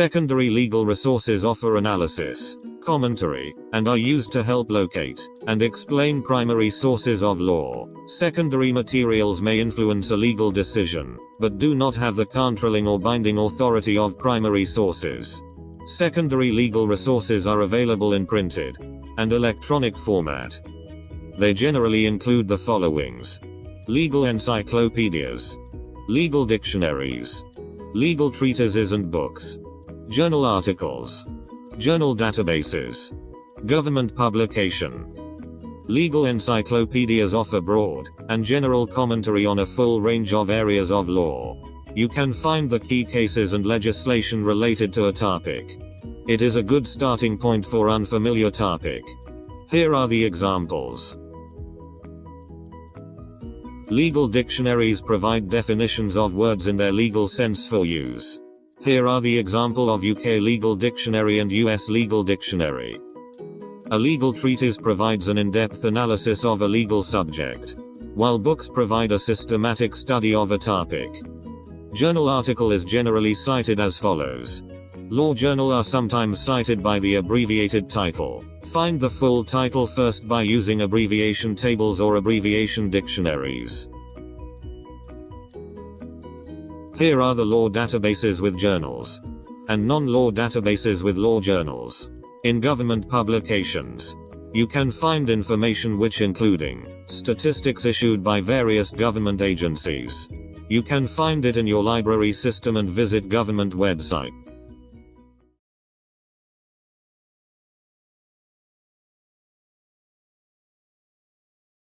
Secondary legal resources offer analysis, commentary, and are used to help locate and explain primary sources of law. Secondary materials may influence a legal decision, but do not have the controlling or binding authority of primary sources. Secondary legal resources are available in printed and electronic format. They generally include the followings legal encyclopedias, legal dictionaries, legal treatises and books, journal articles, journal databases, government publication. Legal encyclopedias offer broad and general commentary on a full range of areas of law. You can find the key cases and legislation related to a topic. It is a good starting point for unfamiliar topic. Here are the examples. Legal dictionaries provide definitions of words in their legal sense for use. Here are the example of UK Legal Dictionary and US Legal Dictionary. A legal treatise provides an in-depth analysis of a legal subject, while books provide a systematic study of a topic. Journal article is generally cited as follows. Law journal are sometimes cited by the abbreviated title. Find the full title first by using abbreviation tables or abbreviation dictionaries. Here are the law databases with journals. And non-law databases with law journals. In government publications. You can find information which including statistics issued by various government agencies. You can find it in your library system and visit government website.